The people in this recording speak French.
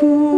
fou.